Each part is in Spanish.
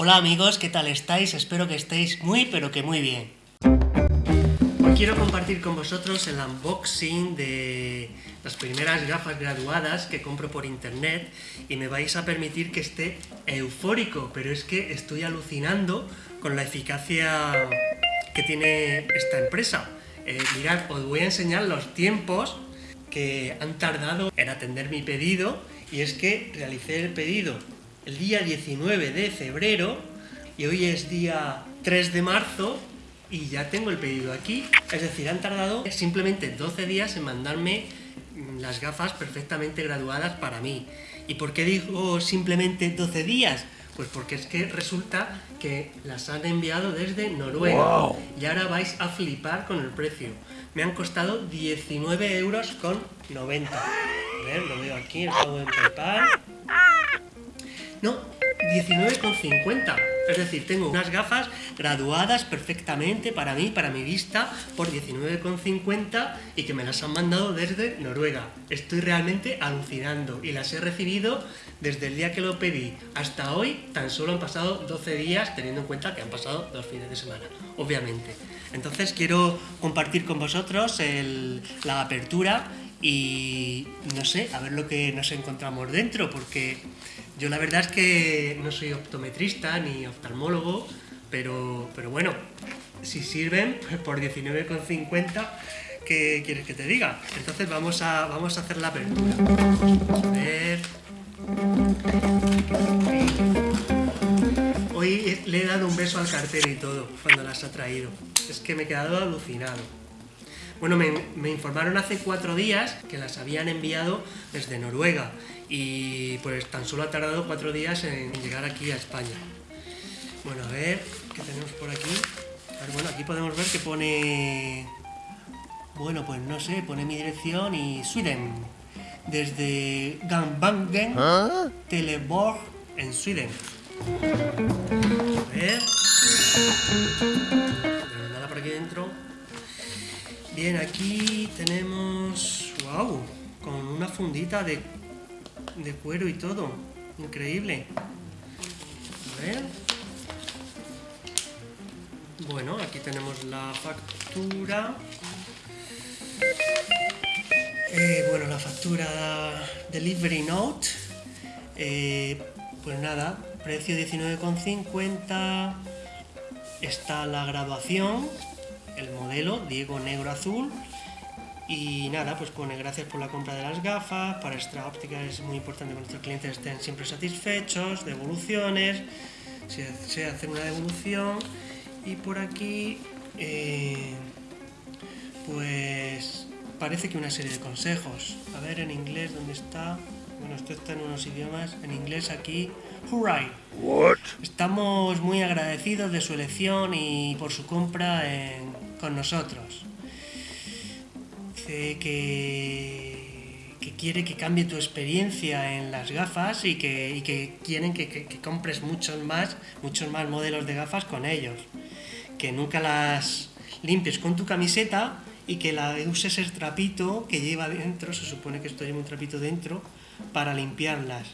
Hola amigos, ¿qué tal estáis? Espero que estéis muy pero que muy bien. Hoy quiero compartir con vosotros el unboxing de las primeras gafas graduadas que compro por internet y me vais a permitir que esté eufórico, pero es que estoy alucinando con la eficacia que tiene esta empresa. Eh, mirad, os voy a enseñar los tiempos que han tardado en atender mi pedido y es que realicé el pedido el día 19 de febrero y hoy es día 3 de marzo y ya tengo el pedido aquí. Es decir, han tardado simplemente 12 días en mandarme mm, las gafas perfectamente graduadas para mí. ¿Y por qué digo simplemente 12 días? Pues porque es que resulta que las han enviado desde Noruega. Y ahora vais a flipar con el precio. Me han costado 19 euros con 90. A ver, lo veo aquí, el pago en PayPal. No, 19,50. Es decir, tengo unas gafas graduadas perfectamente para mí, para mi vista, por 19,50 y que me las han mandado desde Noruega. Estoy realmente alucinando y las he recibido desde el día que lo pedí hasta hoy. Tan solo han pasado 12 días, teniendo en cuenta que han pasado dos fines de semana, obviamente. Entonces quiero compartir con vosotros la apertura y no sé, a ver lo que nos encontramos dentro, porque yo la verdad es que no soy optometrista ni oftalmólogo, pero, pero bueno, si sirven, pues por 19,50, ¿qué quieres que te diga? Entonces vamos a, vamos a hacer la apertura. A ver... Hoy le he dado un beso al cartero y todo, cuando las ha traído. Es que me he quedado alucinado. Bueno, me, informaron hace cuatro días que las habían enviado desde Noruega y pues tan solo ha tardado cuatro días en llegar aquí a España. Bueno, a ver, ¿qué tenemos por aquí? bueno, aquí podemos ver que pone... Bueno, pues no sé, pone mi dirección y Sweden. Desde Gambangen, ¿Ah? Teleborg, en Sweden. A ver... No nada por aquí dentro. Bien, aquí tenemos... ¡Wow! Con una fundita de, de cuero y todo. Increíble. Bueno, aquí tenemos la factura. Eh, bueno, la factura Delivery Note. Eh, pues nada, precio 19,50. Está la graduación el modelo Diego Negro Azul y nada, pues pone gracias por la compra de las gafas, para Extra Óptica es muy importante que nuestros clientes estén siempre satisfechos, devoluciones, se, hace una devolución y por aquí eh, pues parece que una serie de consejos, a ver en inglés dónde está, bueno esto está en unos idiomas, en inglés aquí, hooray, estamos muy agradecidos de su elección y por su compra en con nosotros. Dice que, que quiere que cambie tu experiencia en las gafas y que, que quieren que, compres muchos más, muchos más modelos de gafas con ellos. Que nunca las limpies con tu camiseta y que la uses el trapito que lleva dentro, se supone que esto lleva un trapito dentro, para limpiarlas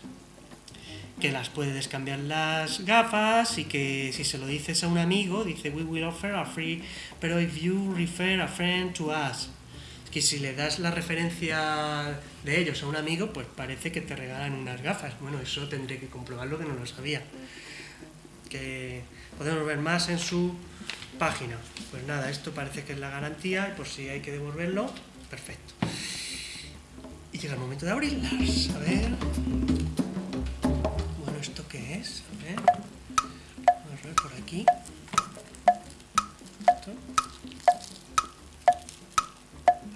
que las puedes cambiar las gafas y que si se lo dices a un amigo, dice we will offer a free, pero if you refer a friend to us, que si le das la referencia de ellos a un amigo, pues parece que te regalan unas gafas. Bueno, eso tendré que comprobarlo que no lo sabía. Que podemos ver más en su página. Pues nada, esto parece que es la garantía y por si hay que devolverlo, perfecto. Y llega el momento de abrirlas. A ver es? A ver. Vamos a ver por aquí.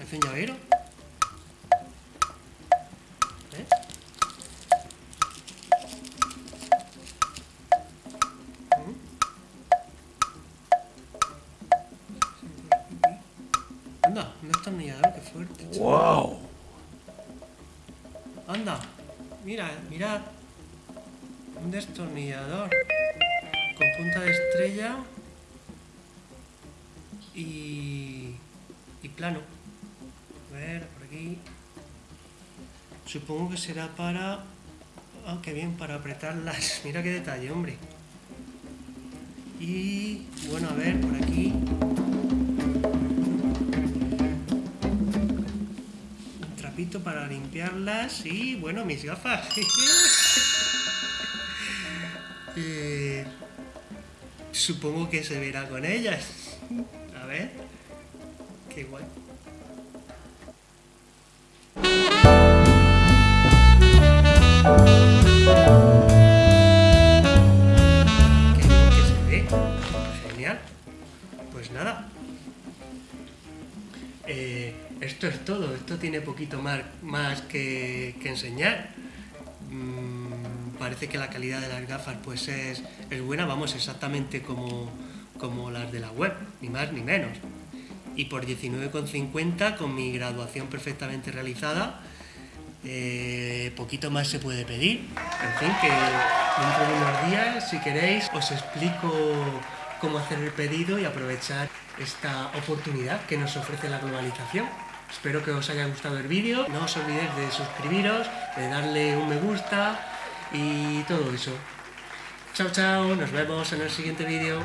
Parece un llavero. ¿Eh? Anda, un destornillador, qué fuerte. ¡Wow! Anda, mira, mirad un destornillador con punta de estrella y, y plano. A ver, por aquí. Supongo que será para... Ah, qué bien, para apretarlas. Mira qué detalle, hombre. Y bueno, a ver, por aquí. Un trapito para limpiarlas y bueno, mis gafas. Eh, supongo que se verá con ellas. A ver. Qué guay. Pues nada. Eh, esto es todo, esto tiene poquito más, más que, enseñar. Mm, parece que la calidad de las gafas pues es, buena, vamos, exactamente como, como las de la web, ni más ni menos. Y por 19,50 con mi graduación perfectamente realizada, eh, poquito más se puede pedir. En fin, que dentro de unos días, si queréis, os explico cómo hacer el pedido y aprovechar esta oportunidad que nos ofrece la globalización. Espero que os haya gustado el vídeo, no os olvidéis de suscribiros, de darle un me gusta y todo eso. Chao, chao, nos vemos en el siguiente vídeo.